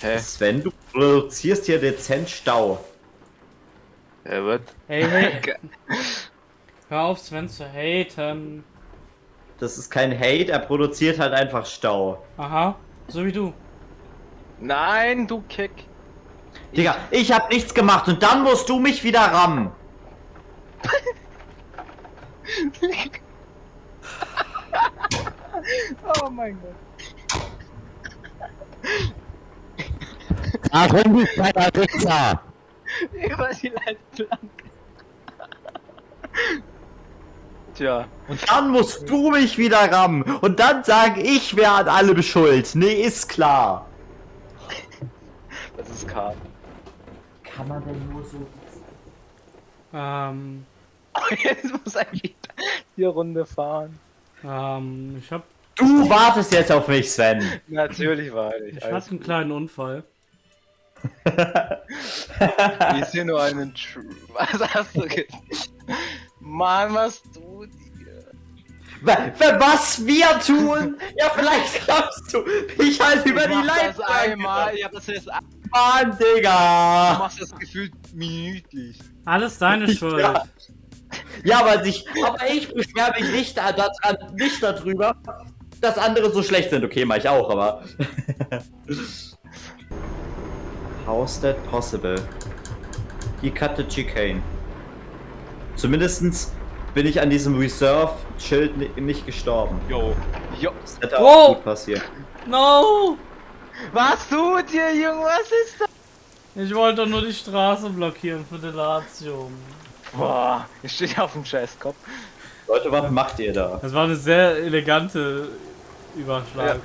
Hä? Sven, du produzierst hier dezent Stau. Ja, was? Hey, hey. Hör auf, Sven zu haten. Das ist kein Hate, er produziert halt einfach Stau. Aha, so wie du. Nein, du Kick. Digga, ich hab nichts gemacht und dann musst du mich wieder rammen. Oh mein Gott. Warum bist du bei der Pizza? Über die Leitplanke. Tja. Und dann musst du mich wieder rammen. Und dann sag ich, wer an allem schuld. Nee, ist klar. Das ist Karl. Kann man denn nur so... Ähm, Jetzt muss eigentlich die Runde fahren. ähm, ich hab, Du wartest jetzt auf mich, Sven. Natürlich war ich. ich hatte einen kleinen Unfall. Ich sehe nur einen Tr Was hast du gesagt? Mann, was du dir? Wa- wa- Was wir tun? Ja, vielleicht glaubst du, ich halt über Ich die Leitplanke. einmal, ich hab das jetzt Mann, Du Digga. machst das gefühlt minütlich. Alles deine Schuld. Ja. Ja, aber ich, aber ich beschwere mich nicht, da- daran, nicht darüber, dass andere so schlecht sind. Okay, mach ich auch, aber... How's that possible? He cut the chicane. Zumindestens bin ich an diesem Reserve-Schild ni- nicht gestorben. Jo. Jo. Das hätte auch Wow. gut passiert. No! Was tut ihr, Junge? Was ist das? Ich wollte doch nur die Straße blockieren für Delatium. Boah, ich stehe auf dem Scheißkopf. Leute, was macht ihr da? Das war eine sehr elegante Überschlag. Ja.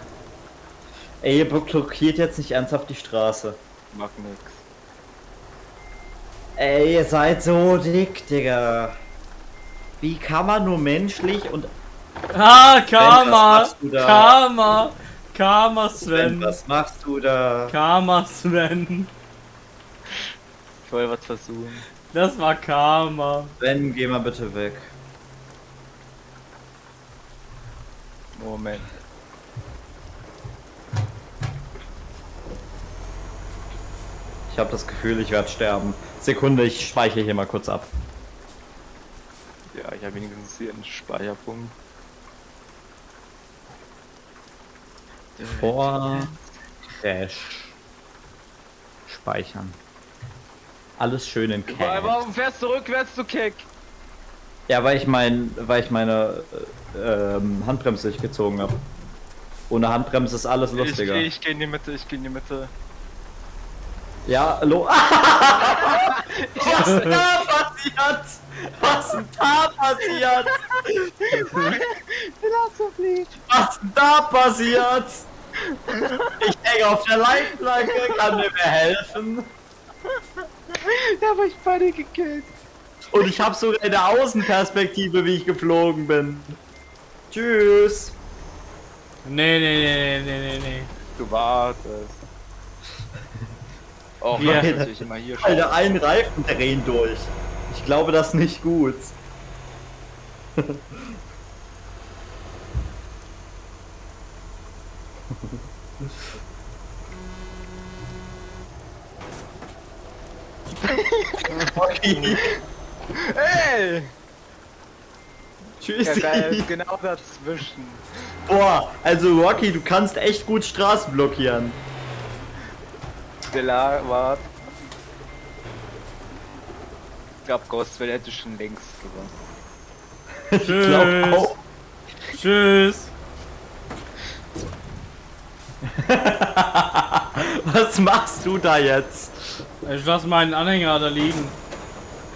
Ey, ihr blockiert jetzt nicht ernsthaft die Straße. Mag nix. Ey, ihr seid so dick, Digga. Wie kann man nur menschlich und... Ah, Karma! da? Karma! Karma, Sven, Sven! was machst du da? Karma, Sven! Ich wollte was versuchen. Das war Karma. Sven, geh mal bitte weg. Moment. Ich habe das Gefühl, ich werde sterben. Sekunde, ich speichere hier mal kurz ab. Ja, ich habe wenigstens hier einen Speicherpunkt. Vor Crash. Speichern. Alles schön in Cache. Warum fährst du rückwärts, du Kick? Ja, weil ich mein, weil ich meine äh, ähm, Handbremse nicht gezogen habe. Ohne Handbremse ist alles Ich, lustiger. ich gehe in die Mitte, ich gehe in die Mitte. Ja, hallo. Was ist da passiert? Was ist da passiert? Was ist da passiert? Ich hänge auf der Leitplanke, kann mir mehr helfen. Ja, aber ich beide gekillt. Und ich habe sogar eine Außenperspektive, wie ich geflogen bin. Tschüss. Nee, nee, nee, nee, nee, nee. Du wartest. Oh, Ja. ja. natürlich immer hier schauen. Alter, ein Reifen drehen durch. Ich glaube, das ist nicht gut. Okay. Ey! Ja, Tschüssi. geil, genau dazwischen. Boah, also Rocky, du kannst echt gut Straßen blockieren. Stella wart. Ich glaub, Ghostwell hätte schon längst gewonnen. Ich glaube Tschüss. auch. Tschüss! Was machst du da jetzt? Ich lass meinen Anhänger da liegen.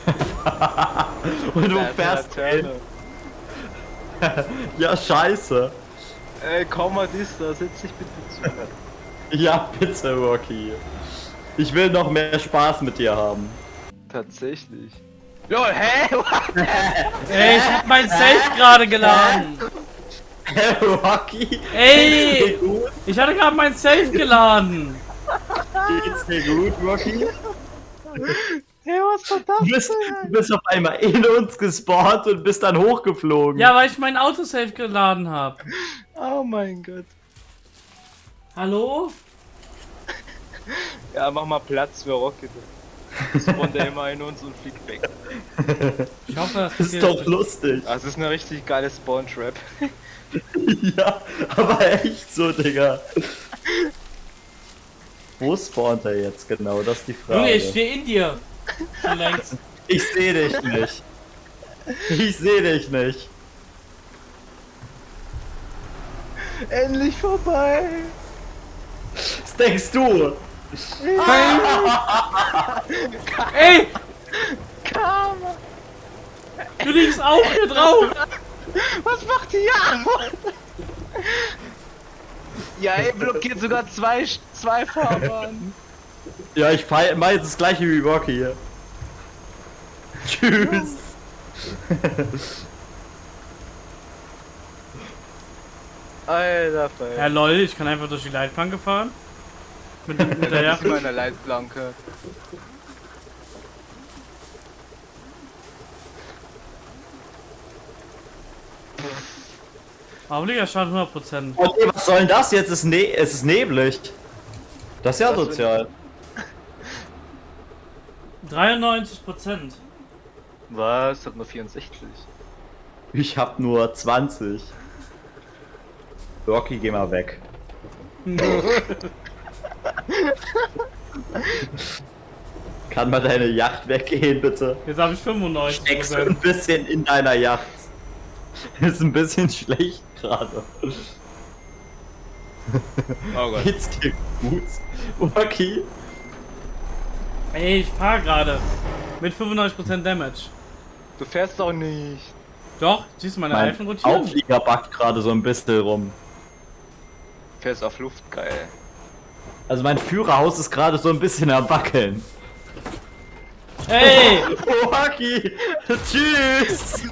Und du fährst Laterne. Ja, scheiße. Ey, komm mal dies da, setz dich bitte zu. Ja, bitte, Rocky. Ich will noch mehr Spaß mit dir haben. Tatsächlich. Lol, hä? Ey, ich hab mein Safe gerade geladen. Rocky? Ey! Geht's dir gut? Ich hatte gerade mein Safe geladen. Geht's dir gut, Rocky? Hey, was war das? Du bist, du bist auf einmal in uns gespawnt und bist dann hochgeflogen. Ja, weil ich mein Autosave geladen habe. Oh mein Gott. Hallo? Ja, mach mal Platz für Rocket. Spawnt der immer in uns und fliegt weg. Ich hoffe, das Das ist doch lustig. Das ist eine richtig geile Spawn-Trap. Ja, aber echt so, Digga. Wo spawnt er jetzt genau? Das ist die Frage. Junge, ich stehe in dir. Längst. Ich sehe dich nicht. Ich sehe dich nicht. Endlich vorbei! Was denkst du? Ey, Karma! du liegst auch hier drauf. Was macht die Jagd? Ja, ey, blockiert sogar zwei, zwei Fahrbahnen. Ja, ich feier- mach jetzt das gleiche wie Rocky hier. Tschüss. Alter, Ja Fall. lol, ich kann einfach durch die Leitplanke fahren. Mit, der Das ist Jacke. meine Leitplanke. Aber Liga schadet 100%. Okay, was soll denn das jetzt? Es ist, ne es ist neblig. Das ist ja für- sozial. 93%. Was? Hat nur 64. Ich hab nur 20. Rocky, geh mal weg. Kann mal deine Yacht weggehen, bitte? Jetzt habe ich 95%. Steckst du ein bisschen in deiner Yacht. Ist ein bisschen schlecht gerade. Oh Gott. Geht's dir gut? Rocky? Ey, ich fahr gerade. Mit 95% Damage. Du fährst doch nicht. Doch, siehst du meine Mein Reifen rotieren? Auflieger backt gerade so ein bisschen rum. Du fährst auf Luft, geil. Also mein Führerhaus ist gerade so ein bisschen am Wackeln. Ey! Rocky! Tschüss!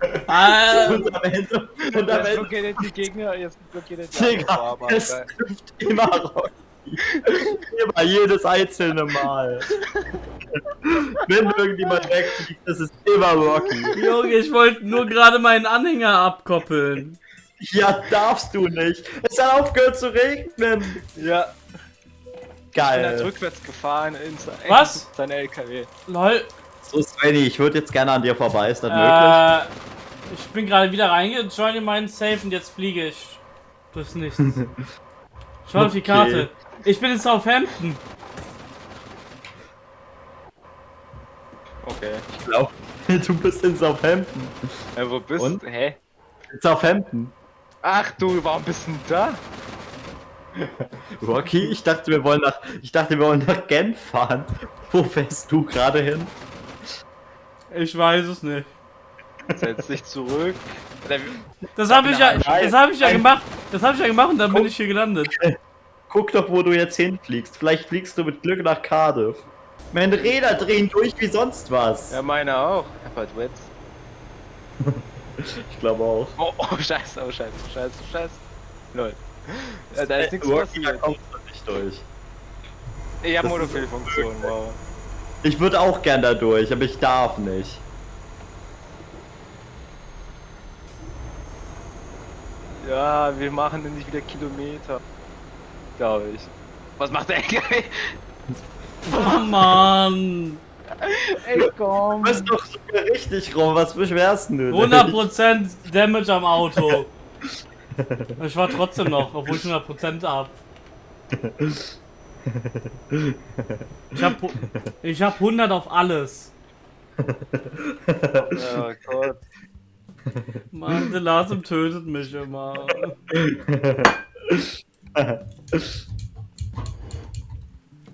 Äh, Und am Ende, und am Jetzt Ende, blockiert er die Gegner, jetzt blockiert er die Digga, Fahrbahn, es trifft immer Rocky. Immer jedes einzelne Mal. Wenn irgendjemand wegfliegt, das ist immer Rocky. Junge, ich wollte nur gerade meinen Anhänger abkoppeln. Ja, darfst du nicht. Es hat aufgehört zu regnen. Ja, ich bin halt Geil. rückwärts gefahren in sein, Was? sein LKW. Lol. So, Svenny, ich würde jetzt gerne an dir vorbei. Ist das möglich? Äh, ich bin gerade wieder reingejoint in meinen Safe und jetzt fliege ich durchs Nichts. Schau auf die Okay. Karte. Ich bin in Southampton. Okay. Ich glaube, du bist in Southampton. Ja, wo bist du? Hä? In Southampton. Ach du, warum bist du denn da? Rocky, ich dachte, wir wollen nach, ich dachte, wir wollen nach Genf fahren. Wo fährst du gerade hin? Ich weiß es nicht. Setz dich zurück. Das habe ich ja, das habe ich ja gemacht. Das habe ich ja gemacht und dann bin ich hier gelandet. Guck doch, wo du jetzt hinfliegst. Vielleicht fliegst du mit Glück nach Cardiff. Meine Räder drehen durch wie sonst was. Ja, meine auch. Halt Wets. Ich glaube auch. Oh, oh, scheiße, oh, scheiße, scheiße, scheiße. Lol. Ja, da ist nichts Rocky, da passiert. kommst du nicht durch. Ich hab Monofilfunktion, wow. Ich würde auch gern da durch, aber ich darf nicht. Ja, wir machen denn nicht wieder Kilometer. Glaube ich. Was macht der LKW? Oh Mann. Ey, komm. Du bist doch sogar richtig rum, was beschwerst du? denn? 100% Damage am Auto. Ich war trotzdem noch, obwohl ich 100% hab. Ich hab, ich hab 100 auf alles. Oh Gott. Mann, der Lasem tötet mich immer.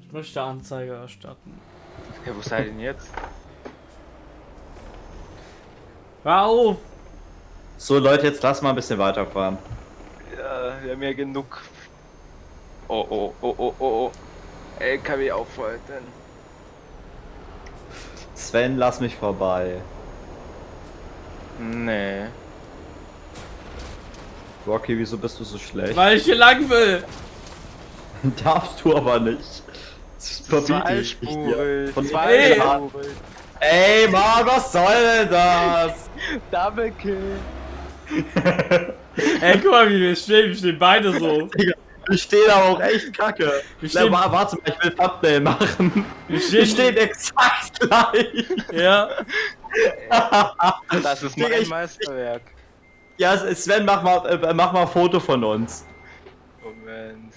Ich möchte Anzeige erstatten. Ja, wo seid ihr denn jetzt? Hör auf! So Leute, jetzt lass mal ein bisschen weiterfahren. Ja, wir haben ja genug. Oh, oh, oh, oh, oh, oh. LKW aufhalten. Sven, lass mich vorbei. Nee. Rocky, wieso bist du so schlecht? Weil ich hier lang will! Darfst du aber nicht. Das verbiete ich dir. Von Zweispurig. Ey, Mann, was soll denn das? Double Kill. Ey, guck mal, wie wir stehen. Wir stehen beide so. Digga, Wir stehen aber auch echt kacke. Wir Na, stehen- wa- warte mal, ich will Thumbnail machen. Wir Wir stehen exakt gleich. Ja. Das ist Digga, mein ich- Meisterwerk. Ja, Sven, mach mal, äh, mach mal ein Foto von uns. Moment.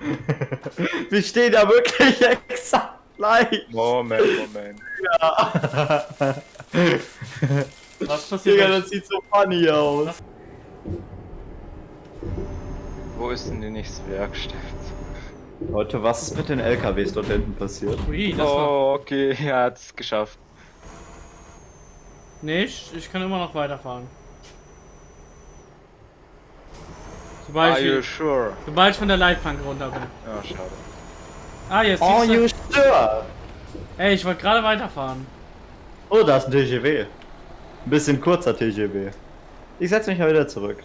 Wir stehen da wirklich exakt gleich. Moment, Moment. Was passiert? Digga, das sieht so funny aus. Wo ist denn die nächste Werkstatt? Leute, was ist mit den LKWs dort hinten passiert? Ui, das war. Oh, okay, er hat es geschafft. Nee, ich, ich kann immer noch weiterfahren. Sobald Are you ich, sure? sobald ich von der Leitplanke runter bin. Ja, schade. Ah, jetzt Oh, siehst du. you sure? Ey, ich wollte gerade weiterfahren. Oh, da ist ein TGW. Ein bisschen kurzer TGW. Ich setz mich mal wieder zurück.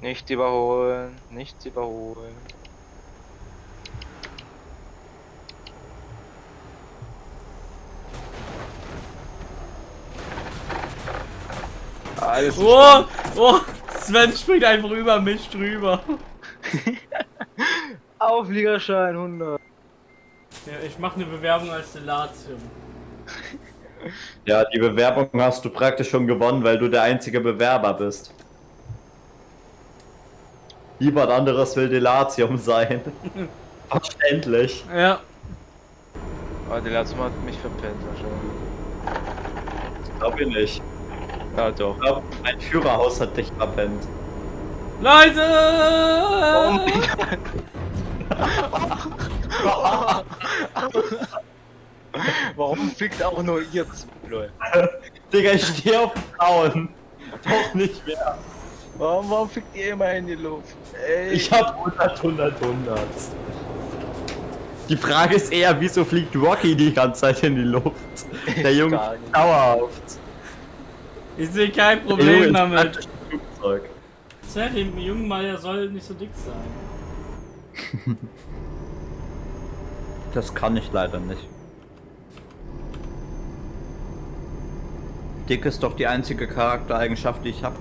Nicht überholen, nicht überholen. Alles Oh, oh, Sven springt einfach über mich drüber. Aufliegerschein 100. Ja, ich mache eine Bewerbung als Delatium. Ja, die Bewerbung hast du praktisch schon gewonnen, weil du der einzige Bewerber bist. Niemand anderes will Delatium sein. Verständlich. Ja, Aber Mal hat mich verpennt wahrscheinlich. Glaub ich nicht. Ja doch. Ich glaub, mein Führerhaus hat dich verpennt. Leute! Warum fliegt auch nur ihr zwei Leute? Digga, ich stehe auf Frauen. Doch nicht mehr. Warum, warum fliegt ihr immer in die Luft? Ey. Ich hab 100, 100, 100. Die Frage ist eher, wieso fliegt Rocky die ganze Zeit in die Luft? Der Junge dauerhaft. Ich sehe kein Junge Problem ist damit. Flugzeug. Sven, dem jungen der soll nicht so dick sein. Das kann ich leider nicht. Dick ist doch die einzige Charaktereigenschaft, die ich habe.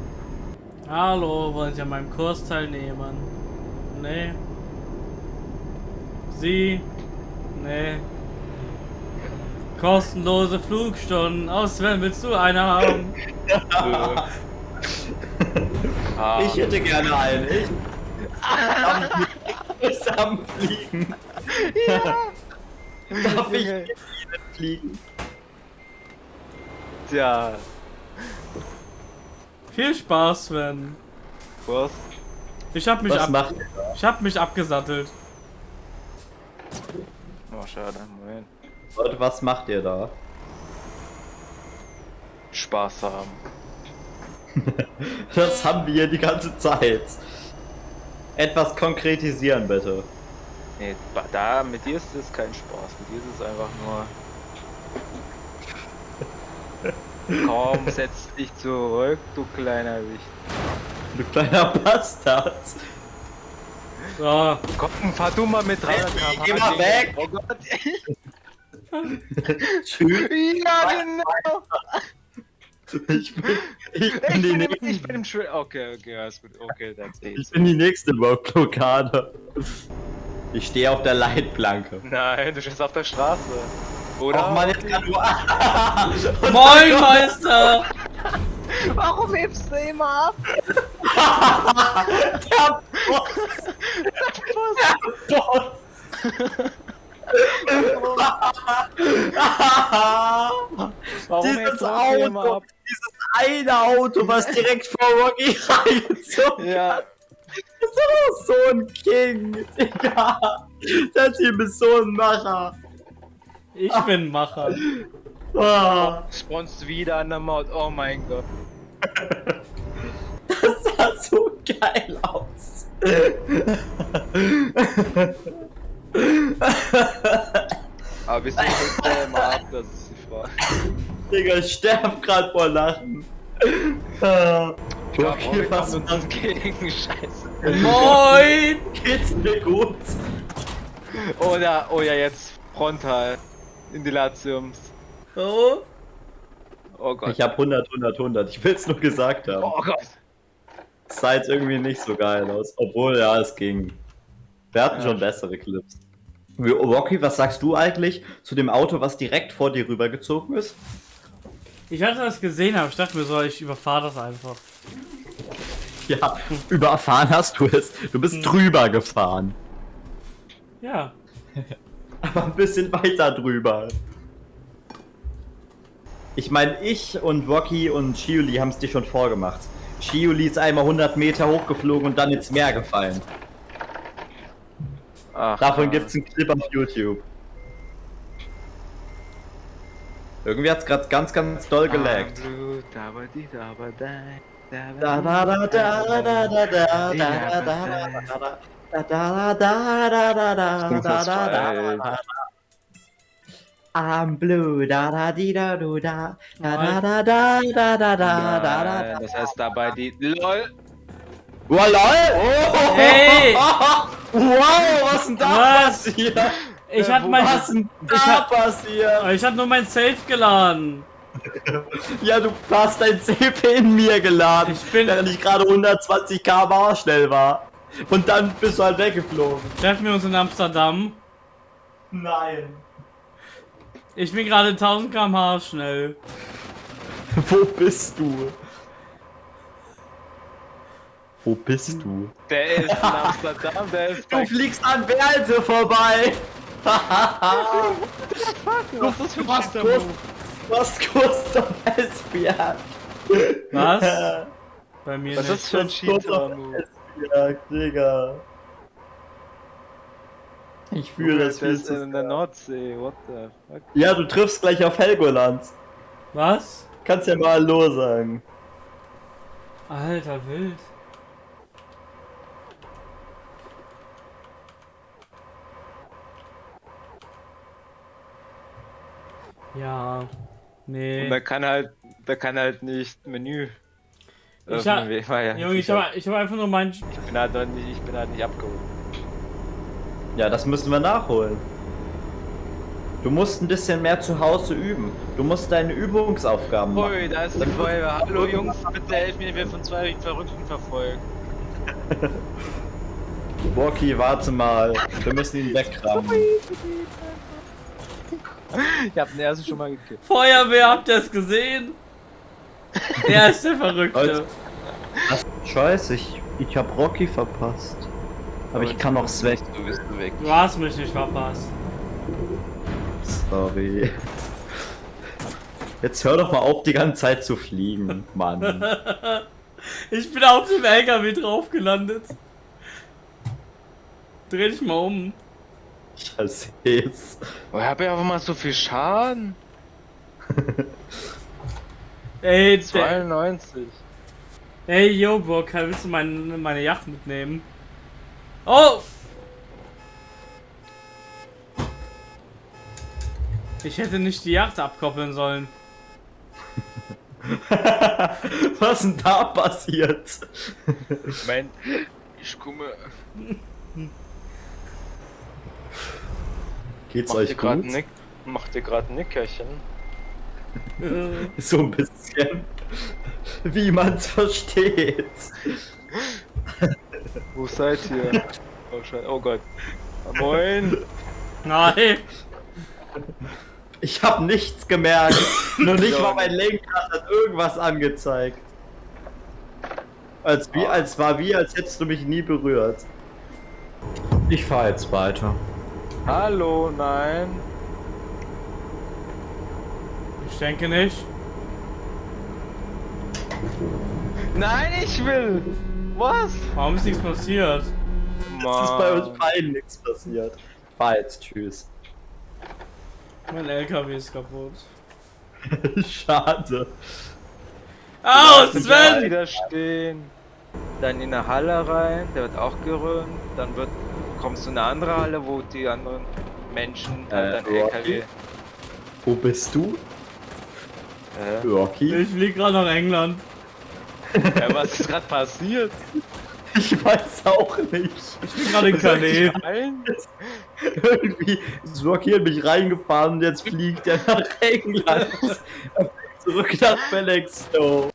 Hallo, wollen Sie an meinem Kurs teilnehmen? Nee. Sie? Nee. Kostenlose Flugstunden. Aus Sven, willst du eine haben? ah, Ich hätte gerne einen. Ich. Zusammenfliegen. Ja. Darf ich mit Ihnen fliegen? Tja, Viel Spaß, Sven. was? Ich hab mich, Was ab macht ihr da? ich hab mich abgesattelt. Oh, schade. Moment. Leute, was macht ihr da? Spaß haben. Das haben wir hier die ganze Zeit. Etwas konkretisieren, bitte. Nee, da, mit dir ist es kein Spaß. Mit dir ist es einfach nur. Komm, setz dich zurück, du kleiner Wicht. Du kleiner Bastard. So, Komm, fahr du mal mit 300 km/h. Geh mal weg. Oh Gott. Tschüss. ja, genau. Ich bin, ich Ich die, bin, nächste, ich bin im Schwimmen. Okay, okay, alles gut. Okay, that's ich it. bin die nächste Blockade. Ich stehe auf der Leitplanke. Nein, du stehst auf der Straße. Oder? Och man, jetzt kann nur. Moin, Meister! Warum hebst du immer ab? Der Boss. Warum Dieses hebst du immer Auto, dieses eine Auto, was direkt vor Rocky reingezogen Ja, Das ist doch so ein King. Digga. Das hier ist so ein Macher. Ich bin Macher. Ah, spawnst wieder an der Maut. Oh mein Gott. das sah so geil aus. Aber bist du hebst du immer ab? Das ist die Frage. Digga, ich sterb grad vor Lachen. Ah, Okay, Rory was uns entgegen. Scheiße. Moin! geht's mir gut? Oder, oh ja, jetzt frontal. In die Latiums. Oh. Oh Gott. Ich hab 100, 100, 100. Ich will's nur gesagt haben. Oh Gott. sah jetzt irgendwie nicht so geil aus. Obwohl, ja, es ging. Wir hatten Ja. schon bessere Clips. Rocky, was sagst du eigentlich zu dem Auto, was direkt vor dir rübergezogen ist? Ich hatte das gesehen, aber ich dachte mir so, ich überfahre das einfach. Ja, überfahren hast du es. Du bist drüber gefahren. Ja. Aber ein bisschen weiter drüber. Ich meine, ich und Rocky und Shiuli haben es dir schon vorgemacht. Shiuli ist einmal 100 Meter hochgeflogen und dann ins Meer gefallen. Ach, Davon ja. gibt's einen Clip auf YouTube. Irgendwie hat's gerade ganz, ganz doll gelaggt. Ah, Blut, aber die, aber dein, Da da da da da da da da da da da da da da da da da da da da I'm blue, da da di da du da, da da da da da da da da da. Nein, Das heißt dabei die. LOL! Wow, lol! Oh, Hey! Wow, was denn da Was? passiert? Ich hatte mein. Was denn ich da hab- passiert? Ich hatte nur mein Safe geladen. Ja, du hast dein Safe in mir geladen, Ich bin- während ich gerade 120 km/h schnell war. Und dann bist du halt weggeflogen. Treffen wir uns in Amsterdam. Nein. Ich bin gerade 1000 km/h schnell. Wo bist du? Wo bist du? Der ist in Amsterdam, der ist Du fliegst an Berlte vorbei! Was ist das für ein du warst kurz am Esbjerg. Was? Bei mir Was ist das für ein Cheater-Move? Esbjerg, Digga. Ich fühle das der viel zu in der. Nordsee, what the fuck? Ja, du triffst gleich auf Helgoland. Was? Kannst ja mal Hallo sagen. Alter, wild. Ja. Nee. Und der kann halt, der kann halt nicht Menü. Ich hab- ja Junge, ich habe ich hab einfach nur mein. ich bin halt noch nicht, ich bin halt nicht abgeholt. Ja, das müssen wir nachholen. Du musst ein bisschen mehr zu Hause üben. Du musst deine Übungsaufgaben machen. Hui, da ist die Feuerwehr. Hallo Jungs, bitte helft mir, wir von zwei Verrückten verfolgt. Rocky, warte mal. Wir müssen ihn wegrammen. Ich hab den ersten schon mal gekillt. Feuerwehr, habt ihr es gesehen? Er ist der Verrückte. Was? Scheiße, ich, ich hab Rocky verpasst. Aber ich kann noch weg. Du bist weg. Du hast mich nicht verpasst. Sorry. Jetzt hör doch mal auf, die ganze Zeit zu fliegen, Mann. Ich bin auf dem LKW drauf gelandet. Dreh dich mal um. Ich seh's. Oh, ich hab ja einfach mal so viel Schaden. Ey, der, 92. ey, yo, Bock, willst du meine, meine Yacht mitnehmen? Oh! Ich hätte nicht die Yacht abkoppeln sollen. Was denn da passiert? Moment, ich komme. Geht's Macht ihr euch gerade gut? Nick? Macht ihr gerade ein Nickerchen? So ein bisschen. Wie man's versteht. Wo seid ihr? Oh, Scheiße. oh Gott. Moin. Nein! Ich hab nichts gemerkt. Nur nicht mal mein Lenkrad hat irgendwas angezeigt. Als, wie, als war wie, als hättest du mich nie berührt. Ich fahr jetzt weiter. Hallo, nein. Ich denke nicht. Nein, ich will. Was? Warum ist nichts passiert? Es ist bei uns beiden nichts passiert. Fahr jetzt, tschüss. Mein LKW ist kaputt. Schade. Au, ihn Sven! wieder stehen. Dann in eine Halle rein, der wird auch gerönt. Dann wird, kommst du in eine andere Halle, wo die anderen Menschen Äh, halt? LKW. Wo bist du? Äh, Rocky? Ich flieg gerade nach England. ja, was ist gerade passiert? Ich weiß auch nicht. Ich bin gerade in Calais. Irgendwie ist Rocky in mich reingefahren und jetzt fliegt er nach England. Zurück nach Felixstowe.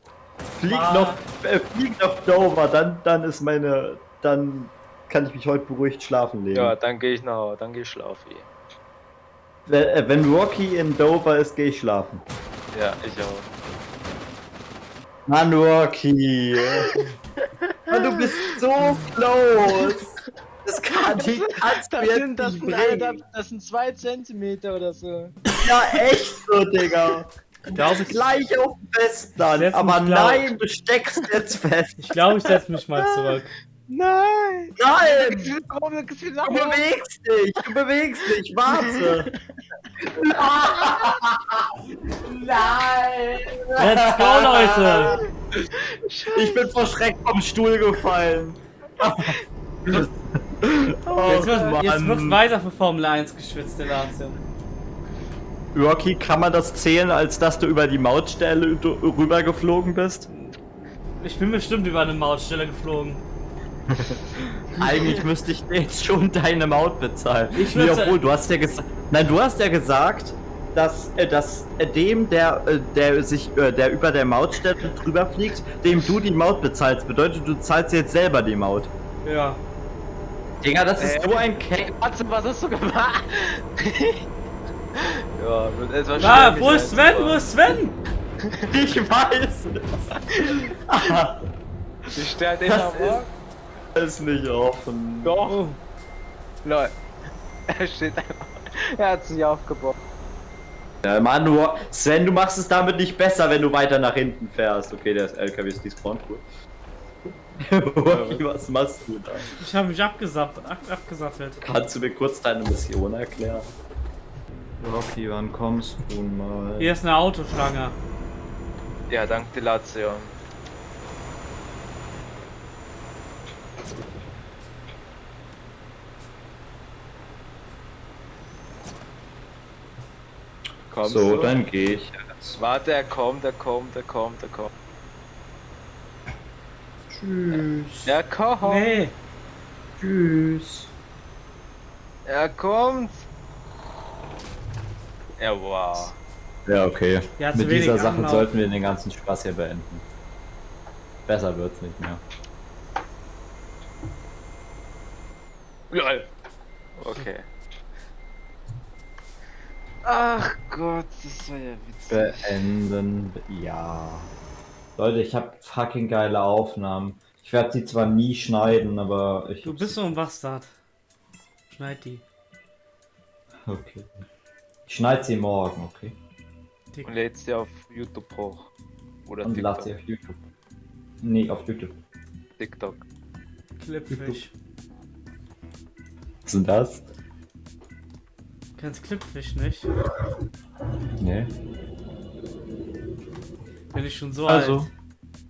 Flieg Ah. noch, äh, flieg nach Dover, dann, dann ist meine, dann kann ich mich heute beruhigt schlafen legen. Ja, dann gehe ich nach, dann gehe ich schlafen. Wenn, äh, wenn Rocky in Dover ist, gehe ich schlafen. Ja, ich auch. Mann, Rocky. Mann, du bist so close. Das kann ich kannst du Das sind, das, sind, Alter, bringen. das sind zwei Zentimeter oder so. Ja, echt so, Digga. glaube, ich, Gleich auf dem Festland. Setz Aber nein, du steckst jetzt fest. ich, glaub, ich setze mich mal zurück. Nein! Nein! Du bewegst dich, du bewegst dich, warte. Nein! Let's go, Leute! Ich bin vor Schreck vom Stuhl gefallen. oh, Jetzt wird, jetzt wird weiter für Formel 1 geschwitzt, der Lazio. Rocky, kann man das zählen, als dass du über die Mautstelle rübergeflogen bist? Ich bin bestimmt über eine Mautstelle geflogen. Eigentlich müsste ich dir jetzt schon deine Maut bezahlen. Ich nee, obwohl, du hast ja gesagt. Nein, du hast ja gesagt, dass, äh, dass äh, dem, der, äh, der sich, äh, der über der Mautstelle drüber fliegt, dem du die Maut bezahlst. Bedeutet, du zahlst jetzt selber die Maut. Ja. Digga, das ist Äh. so ein Keck. Warte, was hast du gemacht? ja, wird etwas Ah, wo ist Sven? Wo ist Sven? Ich weiß es. Ich stelle den Das am Morgen. Ist nicht offen. Doch. Lol. Er steht einfach. Er hat sich aufgebaut. Ja, Mann, du, Sven, du machst es damit nicht besser, wenn du weiter nach hinten fährst. Okay, der ist LKW ist despawned, cool. Rocky, was machst du da? Ich habe mich abgesappt, ab, abgesattelt. Kannst du mir kurz deine Mission erklären? Rocky, wann kommst du mal? Hier ist eine Autoschlange. Ja, dank Dilation. Kommst so, du? dann gehe ich. Warte, er kommt, er kommt, er kommt, er kommt. Tschüss. Er kommt! Nee. Tschüss. Er kommt! Ja, wow. Ja, okay. Ja, zu Mit dieser Sache Anlauf. sollten wir den ganzen Spaß hier beenden. Besser wird's nicht mehr. Lol. Okay. Ach Gott, das war ja witzig. Beenden, ja. Leute, ich habe fucking geile Aufnahmen. Ich werde sie zwar nie schneiden, aber ich. Du bist so ein Bastard. Schneid die. Okay. Ich schneide sie morgen, okay? Und lädst sie auf YouTube hoch. Oder Und TikTok. sie auf YouTube. Nee, auf YouTube. TikTok. Clipfish. Was ist denn das? Kennst Clipfish nicht? Nee. Bin ich schon so Also. alt.